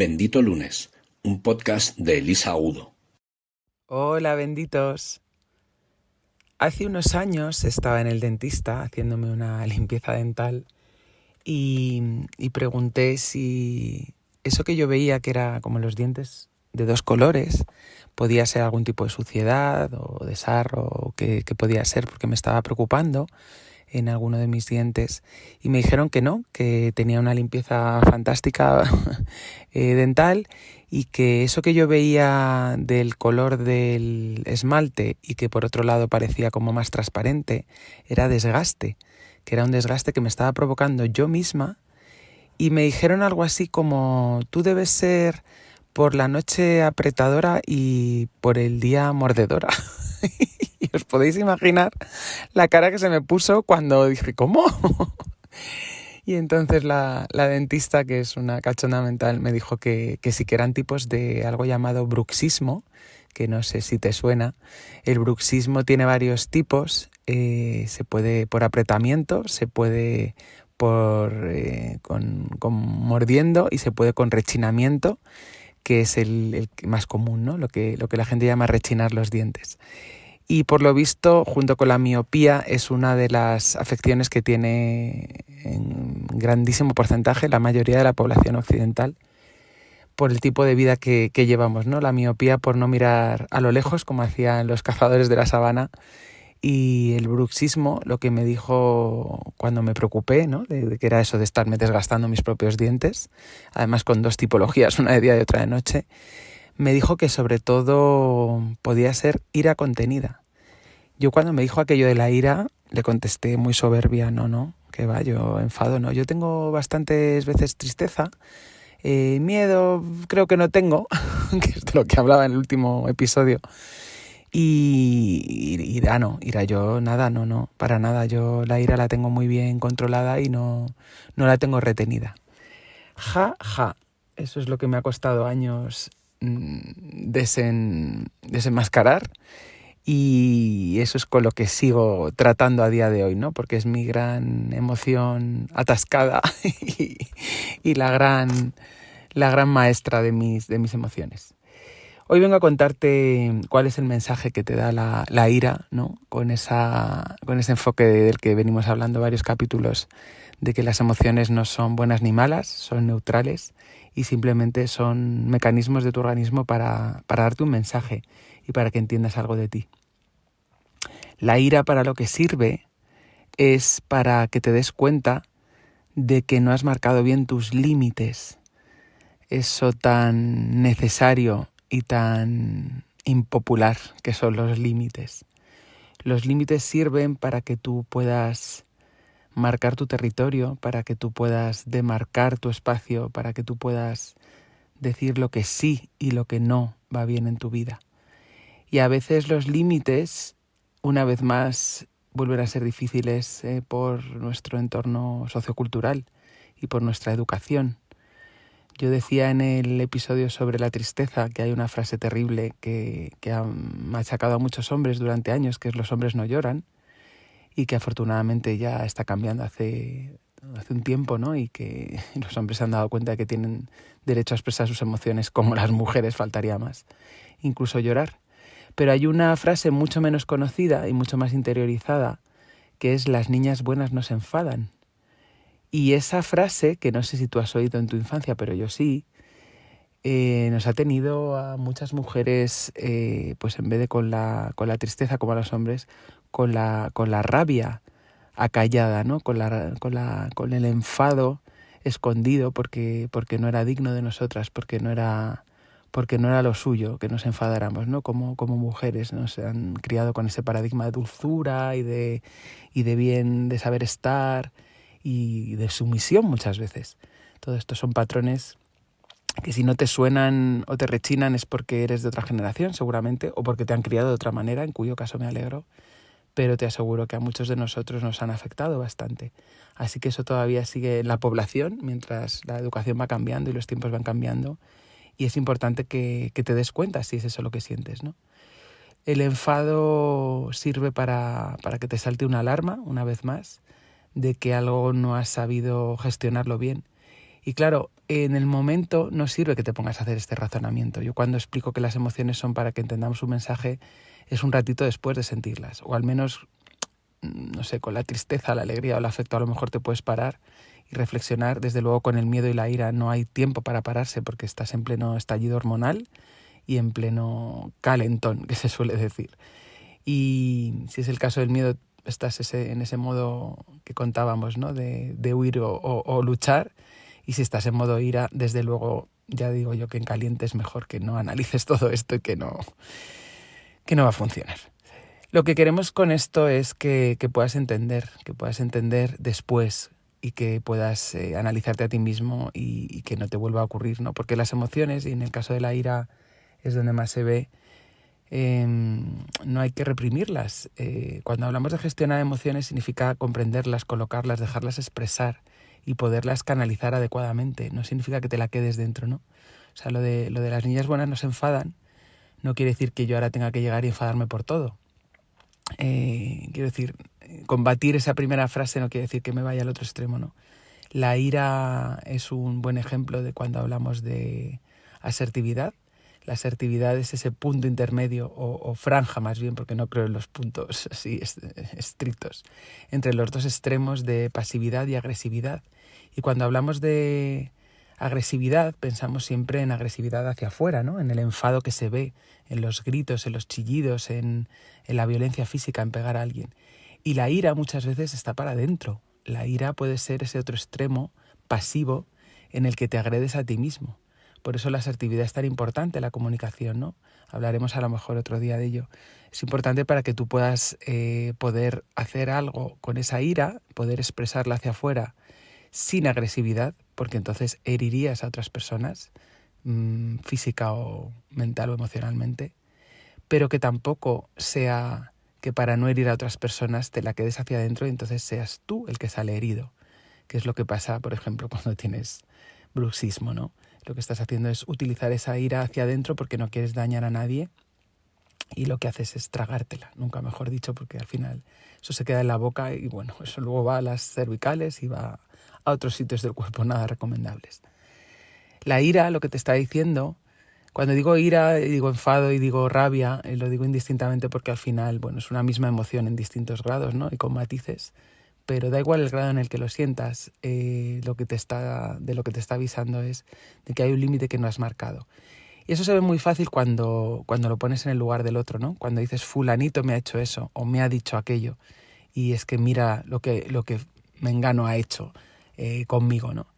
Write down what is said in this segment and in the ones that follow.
Bendito Lunes, un podcast de Elisa Udo. Hola, benditos. Hace unos años estaba en el dentista haciéndome una limpieza dental y, pregunté si eso que yo veía que era como los dientes de dos colores podía ser algún tipo de suciedad o de sarro o qué podía ser porque me estaba preocupando en alguno de mis dientes y me dijeron que no, que tenía una limpieza fantástica eh, dental y que eso que yo veía del color del esmalte y que por otro lado parecía como más transparente era desgaste, que era un desgaste que me estaba provocando yo misma y me dijeron algo así como tú debes ser por la noche apretadora y por el día mordedora. os podéis imaginar la cara que se me puso cuando dije, ¿cómo? y entonces la, la, dentista, que es una cachonda mental, me dijo que, que sí que eran tipos de algo llamado bruxismo, que no sé si te suena. El bruxismo tiene varios tipos, eh, se puede por apretamiento, se puede por eh, con, con mordiendo y se puede con rechinamiento que es el, el, más común, ¿no? lo, que, lo que la gente llama rechinar los dientes y por lo visto, junto con la miopía, es una de las afecciones que tiene en grandísimo porcentaje la mayoría de la población occidental por el tipo de vida que, llevamos, ¿no? La miopía por no mirar a lo lejos, como hacían los cazadores de la sabana, y el bruxismo, lo que me dijo cuando me preocupé, ¿no? De que era eso de estarme desgastando mis propios dientes, además con dos tipologías, una de día y otra de noche, me dijo que sobre todo podía ser ira contenida. Yo cuando me dijo aquello de la ira, le contesté muy soberbia, no, no, que va, yo enfado, no. Yo tengo bastantes veces tristeza, eh, miedo creo que no tengo, que es de lo que hablaba en el último episodio. Y ira no, ira yo nada, no, no, para nada. Yo la ira la tengo muy bien controlada y no, no la tengo retenida. Ja, ja. Eso es lo que me ha costado años desen, desenmascarar y eso es con lo que sigo tratando a día de hoy, ¿no? Porque es mi gran emoción atascada y, y la, gran, la gran maestra de mis, de mis emociones. Hoy vengo a contarte cuál es el mensaje que te da la, la ira, ¿no? Con, esa, con ese enfoque del que venimos hablando varios capítulos, de que las emociones no son buenas ni malas, son neutrales y simplemente son mecanismos de tu organismo para, para darte un mensaje y para que entiendas algo de ti. La ira para lo que sirve es para que te des cuenta de que no has marcado bien tus límites, eso tan necesario y tan impopular que son los límites. Los límites sirven para que tú puedas marcar tu territorio, para que tú puedas demarcar tu espacio, para que tú puedas decir lo que sí y lo que no va bien en tu vida. Y a veces los límites, una vez más, vuelven a ser difíciles eh, por nuestro entorno sociocultural y por nuestra educación. Yo decía en el episodio sobre la tristeza que hay una frase terrible que, que ha machacado a muchos hombres durante años, que es los hombres no lloran y que afortunadamente ya está cambiando hace, hace un tiempo, ¿no? Y que los hombres se han dado cuenta de que tienen derecho a expresar sus emociones como las mujeres, faltaría más, incluso llorar. Pero hay una frase mucho menos conocida y mucho más interiorizada, que es las niñas buenas no se enfadan. Y esa frase, que no sé si tú has oído en tu infancia, pero yo sí, eh, nos ha tenido a muchas mujeres, eh, pues en vez de con la, con la tristeza como a los hombres, con la, con la rabia acallada, ¿no? Con, la, con, la, con el enfado escondido porque, porque no era digno de nosotras, porque no era, porque no era lo suyo que nos enfadáramos, ¿no? Como, como mujeres nos han criado con ese paradigma de dulzura y de, y de bien, de saber estar y de sumisión muchas veces. Todo esto son patrones que si no te suenan o te rechinan es porque eres de otra generación, seguramente, o porque te han criado de otra manera, en cuyo caso me alegro pero te aseguro que a muchos de nosotros nos han afectado bastante. Así que eso todavía sigue en la población mientras la educación va cambiando y los tiempos van cambiando y es importante que, que te des cuenta si es eso lo que sientes, ¿no? El enfado sirve para, para que te salte una alarma, una vez más, de que algo no has sabido gestionarlo bien Y claro, en el momento no sirve que te pongas a hacer este razonamiento. Yo cuando explico que las emociones son para que entendamos un mensaje, es un ratito después de sentirlas, o al menos, mm, no sé, con la tristeza, la alegría o el afecto a lo mejor te puedes parar y reflexionar. Desde luego con el miedo y la ira no hay tiempo para pararse porque estás en pleno estallido hormonal y en pleno calentón, que se suele decir. Y si es el caso del miedo, estás ese, en ese modo que contábamos, ¿no? De, de huir o, o, luchar. Y si estás en modo ira, desde luego, ya digo yo que en caliente es mejor que no analices todo esto y que no, que no va a funcionar. Lo que queremos con esto es que, que puedas entender, que puedas entender después y que puedas eh, analizarte a ti mismo y, que no te vuelva a ocurrir, ¿no? Porque las emociones, y en el caso de la ira es donde más se ve, Em, no hay que reprimirlas. Eh, cuando hablamos de gestionar emociones significa comprenderlas, colocarlas, dejarlas expresar y poderlas canalizar adecuadamente. No significa que te la quedes dentro, ¿no? O sea, lo de, lo de las niñas buenas no se enfadan no quiere decir que yo ahora tenga que llegar y enfadarme por todo. Eh, quiero decir, combatir esa primera frase no quiere decir que me vaya al otro extremo, ¿no? La ira es un buen ejemplo de cuando hablamos de asertividad la asertividad es ese punto intermedio o, franja más bien, porque no creo en los puntos así estrictos, entre los dos extremos de pasividad y agresividad. Y cuando hablamos de agresividad, pensamos siempre en agresividad hacia afuera, ¿no? En el enfado que se ve, en los gritos, en los chillidos, en, la violencia física, en pegar a alguien. Y la ira muchas veces está para adentro. La ira puede ser ese otro extremo pasivo en el que te agredes a ti mismo. Por eso la asertividad es tan importante, la comunicación, ¿no? Hablaremos a lo mejor otro día de ello. Es importante para que tú puedas eh, poder hacer algo con esa ira, poder expresarla hacia afuera sin agresividad, porque entonces herirías a otras personas, mmm, física o mental o emocionalmente, pero que tampoco sea que para no herir a otras personas te la quedes hacia adentro y entonces seas tú el que sale herido, que es lo que pasa, por ejemplo, cuando tienes bruxismo, ¿no? lo que estás haciendo es utilizar esa ira hacia adentro porque no quieres dañar a nadie y lo que haces es tragártela, nunca mejor dicho, porque al final eso se queda en la boca y bueno, eso luego va a las cervicales y va a otros sitios del cuerpo nada recomendables. La ira, lo que te está diciendo, cuando digo ira, digo enfado y digo rabia, eh, lo digo indistintamente porque al final, bueno, es una misma emoción en distintos grados, ¿no? Y con matices pero da igual el grado en el que lo sientas, eh, lo que te está, de lo que te está avisando es de que hay un límite que no has marcado. Y eso se ve muy fácil cuando, cuando lo pones en el lugar del otro, ¿no? Cuando dices fulanito me ha hecho eso o me ha dicho aquello y es que mira lo que, lo que Mengano ha hecho eh, conmigo, ¿no?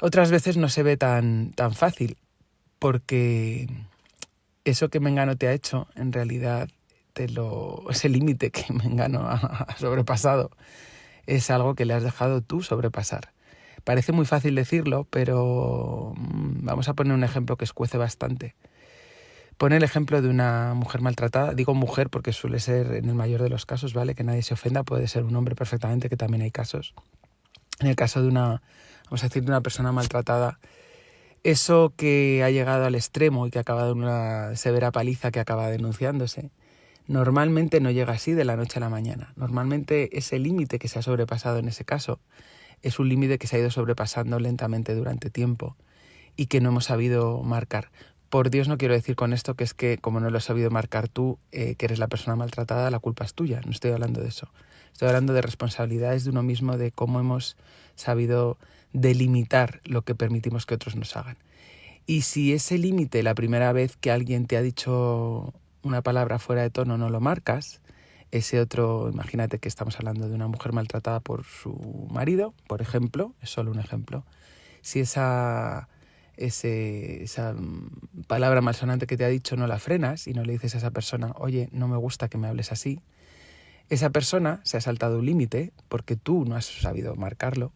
Otras veces no se ve tan, tan fácil porque eso que Mengano te ha hecho en realidad lo, ese límite que Mengano ha sobrepasado es algo que le has dejado tú sobrepasar. Parece muy fácil decirlo, pero mm, vamos a poner un ejemplo que escuece bastante. Pone el ejemplo de una mujer maltratada. Digo mujer porque suele ser en el mayor de los casos, ¿vale? Que nadie se ofenda, puede ser un hombre perfectamente, que también hay casos. En el caso de una, vamos a decir, de una persona maltratada, eso que ha llegado al extremo y que ha acabado en una severa paliza que acaba denunciándose, normalmente no llega así de la noche a la mañana. Normalmente ese límite que se ha sobrepasado en ese caso es un límite que se ha ido sobrepasando lentamente durante tiempo y que no hemos sabido marcar. Por Dios no quiero decir con esto que es que como no lo has sabido marcar tú, eh, que eres la persona maltratada, la culpa es tuya. No estoy hablando de eso. Estoy hablando de responsabilidades de uno mismo, de cómo hemos sabido delimitar lo que permitimos que otros nos hagan. Y si ese límite, la primera vez que alguien te ha dicho una palabra fuera de tono no lo marcas, ese otro, imagínate que estamos hablando de una mujer maltratada por su marido, por ejemplo, es solo un ejemplo, si esa, ese, esa palabra malsonante que te ha dicho no la frenas y no le dices a esa persona, oye, no me gusta que me hables así, esa persona se ha saltado un límite porque tú no has sabido marcarlo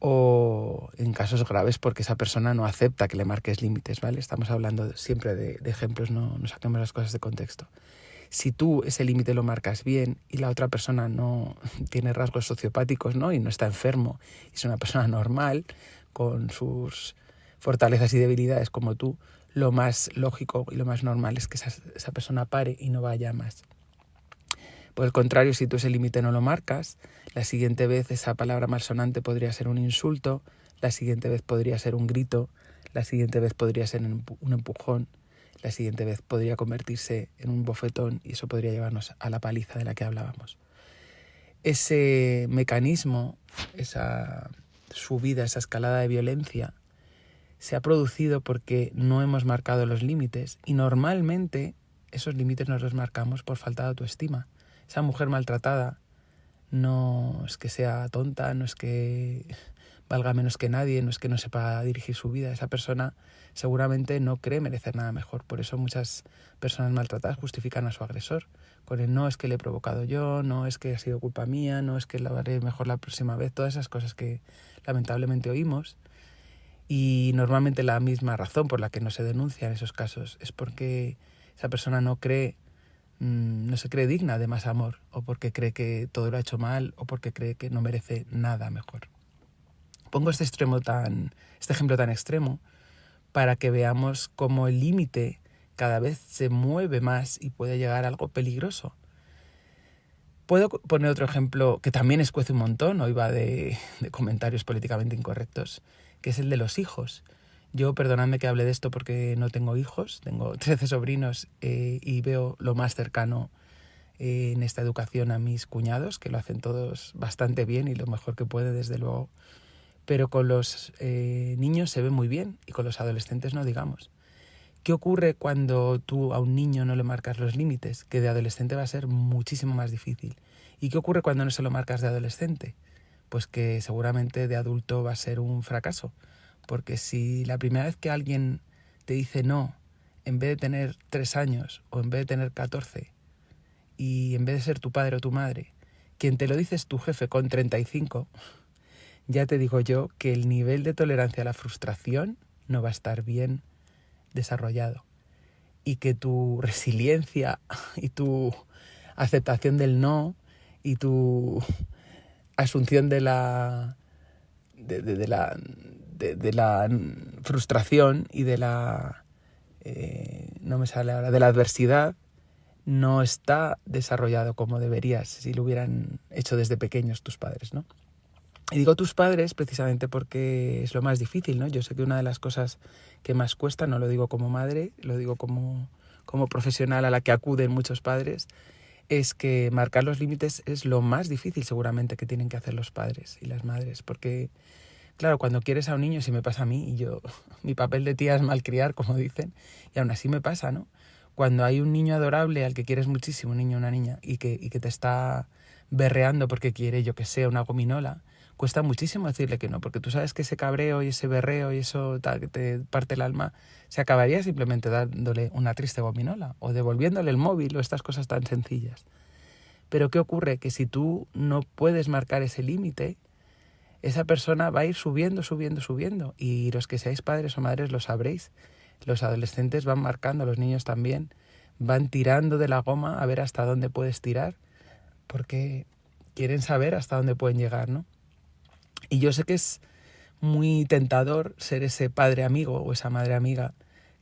o en casos graves porque esa persona no acepta que le marques límites, ¿vale? Estamos hablando siempre de, ejemplos, no, no saquemos las cosas de contexto. Si tú ese límite lo marcas bien y la otra persona no tiene rasgos sociopáticos, ¿no? Y no está enfermo, es una persona normal, con sus fortalezas y debilidades como tú, lo más lógico y lo más normal es que esa, esa persona pare y no vaya más. Por el contrario, si tú ese límite no lo marcas, la siguiente vez esa palabra malsonante podría ser un insulto, la siguiente vez podría ser un grito, la siguiente vez podría ser un empujón, la siguiente vez podría convertirse en un bofetón y eso podría llevarnos a la paliza de la que hablábamos. Ese mecanismo, esa subida, esa escalada de violencia, se ha producido porque no hemos marcado los límites y normalmente esos límites nos los marcamos por falta de autoestima. Esa mujer maltratada no es que sea tonta, no es que valga menos que nadie, no es que no sepa dirigir su vida. Esa persona seguramente no cree merecer nada mejor. Por eso muchas personas maltratadas justifican a su agresor. Con el no es que le he provocado yo, no es que ha sido culpa mía, no es que lo haré mejor la próxima vez. Todas esas cosas que lamentablemente oímos. Y normalmente la misma razón por la que no se denuncian esos casos es porque esa persona no cree mm, no se cree digna de más amor o porque cree que todo lo ha hecho mal o porque cree que no merece nada mejor. Pongo este extremo tan, este ejemplo tan extremo para que veamos cómo el límite cada vez se mueve más y puede llegar a algo peligroso. Puedo poner otro ejemplo que también escuece un montón, hoy va de, comentarios políticamente incorrectos, que es el de los hijos. Yo, perdonadme que hable de esto porque no tengo hijos, tengo 13 sobrinos eh, y veo lo más cercano eh, en esta educación a mis cuñados, que lo hacen todos bastante bien y lo mejor que puede, desde luego pero con los eh, niños se ve muy bien y con los adolescentes no digamos. ¿Qué ocurre cuando tú a un niño no le marcas los límites? Que de adolescente va a ser muchísimo más difícil. ¿Y qué ocurre cuando no se lo marcas de adolescente? Pues que seguramente de adulto va a ser un fracaso. Porque si la primera vez que alguien te dice no, en vez de tener tres años o en vez de tener catorce, y en vez de ser tu padre o tu madre, quien te lo dice es tu jefe con 35, ya te digo yo que el nivel de tolerancia a la frustración no va a estar bien desarrollado y que tu resiliencia y tu aceptación del no y tu asunción de la de, la de, la frustración y de la eh, no me sale ahora de la adversidad no está desarrollado como deberías si lo hubieran hecho desde pequeños tus padres, ¿no? Y digo tus padres precisamente porque es lo más difícil, ¿no? Yo sé que una de las cosas que más cuesta, no lo digo como madre, lo digo como, como profesional a la que acuden muchos padres, es que marcar los límites es lo más difícil seguramente que tienen que hacer los padres y las madres, porque claro, cuando quieres a un niño, si me pasa a mí, y yo, mi papel de tía es malcriar, como dicen, y aún así me pasa, ¿no? Cuando hay un niño adorable al que quieres muchísimo, un niño o una niña, y que, y que te está berreando porque quiere, yo que sé, una gominola, cuesta muchísimo decirle que no, porque tú sabes que ese cabreo y ese berreo y eso que te parte el alma se acabaría simplemente dándole una triste gominola o devolviéndole el móvil o estas cosas tan sencillas. Pero ¿qué ocurre? Que si tú no puedes marcar ese límite, esa persona va a ir subiendo, subiendo, subiendo. Y los que seáis padres o madres lo sabréis. Los adolescentes van marcando, los niños también, van tirando de la goma a ver hasta dónde puedes tirar, porque quieren saber hasta dónde pueden llegar, ¿no? Y yo sé que es muy tentador ser ese padre amigo o esa madre amiga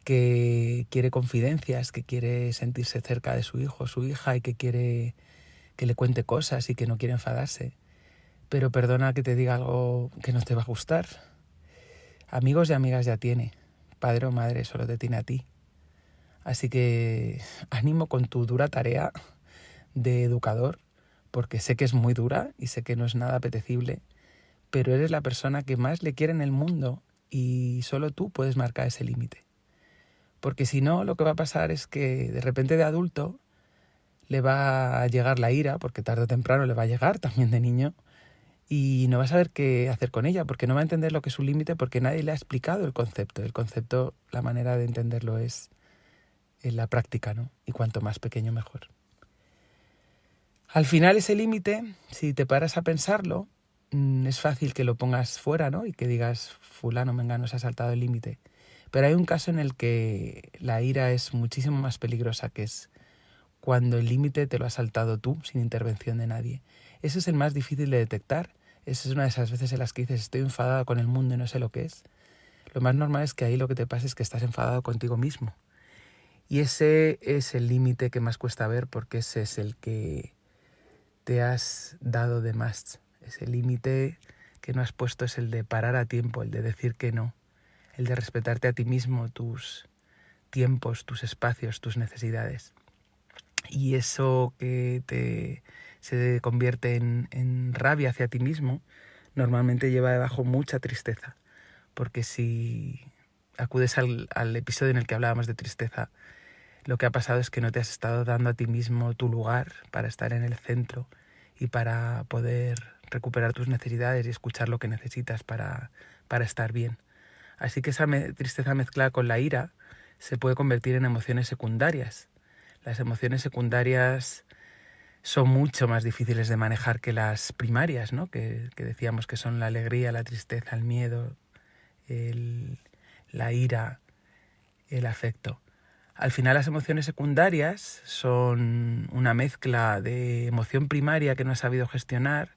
que quiere confidencias, que quiere sentirse cerca de su hijo o su hija y que quiere que le cuente cosas y que no quiere enfadarse. Pero perdona que te diga algo que no te va a gustar. Amigos y amigas ya tiene. Padre o madre solo te tiene a ti. Así que ánimo con tu dura tarea de educador, porque sé que es muy dura y sé que no es nada apetecible pero eres la persona que más le quiere en el mundo y solo tú puedes marcar ese límite. Porque si no, lo que va a pasar es que de repente de adulto le va a llegar la ira, porque tarde o temprano le va a llegar también de niño, y no va a saber qué hacer con ella, porque no va a entender lo que es un límite, porque nadie le ha explicado el concepto. El concepto, la manera de entenderlo es en la práctica, ¿no? Y cuanto más pequeño, mejor. Al final ese límite, si te paras a pensarlo, es fácil que lo pongas fuera, ¿no? Y que digas, fulano, mengano, se ha saltado el límite. Pero hay un caso en el que la ira es muchísimo más peligrosa, que es cuando el límite te lo has saltado tú, sin intervención de nadie. Ese es el más difícil de detectar. Esa es una de esas veces en las que dices, estoy enfadada con el mundo y no sé lo que es. Lo más normal es que ahí lo que te pasa es que estás enfadado contigo mismo. Y ese es el límite que más cuesta ver porque ese es el que te has dado de más ese límite que no has puesto es el de parar a tiempo, el de decir que no, el de respetarte a ti mismo, tus tiempos, tus espacios, tus necesidades. Y eso que te se convierte en, en rabia hacia ti mismo, normalmente lleva debajo mucha tristeza. Porque si acudes al, al episodio en el que hablábamos de tristeza, lo que ha pasado es que no te has estado dando a ti mismo tu lugar para estar en el centro y para poder recuperar tus necesidades y escuchar lo que necesitas para, para estar bien. Así que esa tristeza mezclada con la ira se puede convertir en emociones secundarias. Las emociones secundarias son mucho más difíciles de manejar que las primarias, ¿no? que, que decíamos que son la alegría, la tristeza, el miedo, el, la ira, el afecto. Al final las emociones secundarias son una mezcla de emoción primaria que no has sabido gestionar,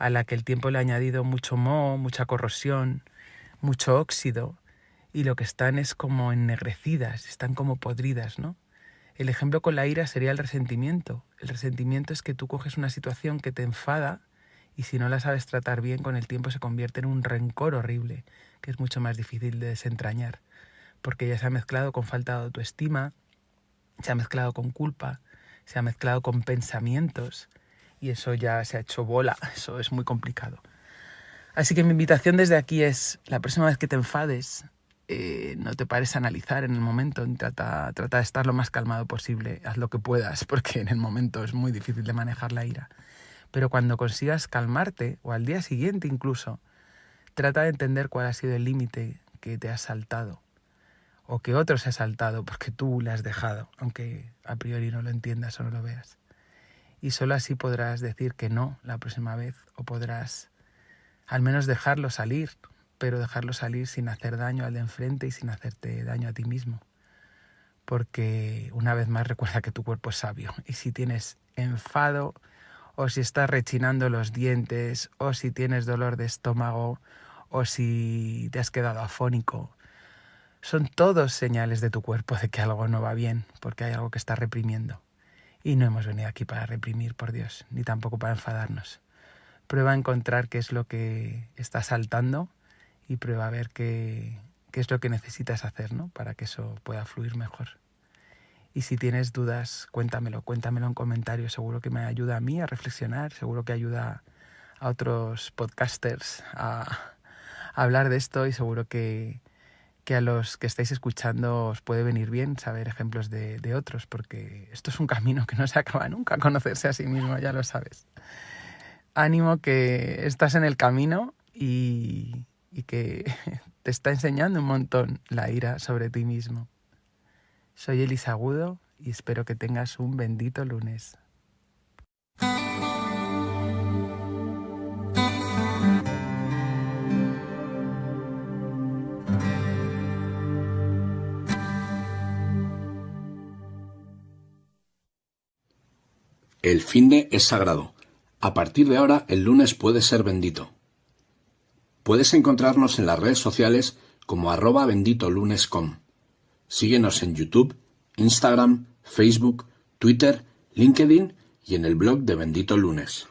a la que el tiempo le ha añadido mucho moho, mucha corrosión, mucho óxido, y lo que están es como ennegrecidas, están como podridas, ¿no? El ejemplo con la ira sería el resentimiento. El resentimiento es que tú coges una situación que te enfada y si no la sabes tratar bien con el tiempo se convierte en un rencor horrible, que es mucho más difícil de desentrañar porque ya se ha mezclado con falta de autoestima, se ha mezclado con culpa, se ha mezclado con pensamientos y eso ya se ha hecho bola, eso es muy complicado. Así que mi invitación desde aquí es, la próxima vez que te enfades, eh, no te pares a analizar en el momento, trata, trata de estar lo más calmado posible, haz lo que puedas, porque en el momento es muy difícil de manejar la ira. Pero cuando consigas calmarte, o al día siguiente incluso, trata de entender cuál ha sido el límite que te has saltado o que otro se ha saltado porque tú le has dejado, aunque a priori no lo entiendas o no lo veas. Y solo así podrás decir que no la próxima vez o podrás al menos dejarlo salir, pero dejarlo salir sin hacer daño al de enfrente y sin hacerte daño a ti mismo. Porque una vez más recuerda que tu cuerpo es sabio y si tienes enfado o si estás rechinando los dientes o si tienes dolor de estómago o si te has quedado afónico, son todos señales de tu cuerpo de que algo no va bien, porque hay algo que está reprimiendo. Y no hemos venido aquí para reprimir, por Dios, ni tampoco para enfadarnos. Prueba a encontrar qué es lo que está saltando y prueba a ver qué, qué es lo que necesitas hacer ¿no? para que eso pueda fluir mejor. Y si tienes dudas, cuéntamelo, cuéntamelo en comentarios. Seguro que me ayuda a mí a reflexionar, seguro que ayuda a otros podcasters a, a hablar de esto y seguro que, que a los que estáis escuchando os puede venir bien saber ejemplos de, otros, porque esto es un camino que no se acaba nunca, conocerse a sí mismo, ya lo sabes. Ánimo que estás en el camino y, y que te está enseñando un montón la ira sobre ti mismo. Soy Elisa Agudo y espero que tengas un bendito lunes. El finde es sagrado. A partir de ahora, el lunes puede ser bendito. Puedes encontrarnos en las redes sociales como arroba benditolunes.com. Síguenos en YouTube, Instagram, Facebook, Twitter, LinkedIn y en el blog de Bendito Lunes.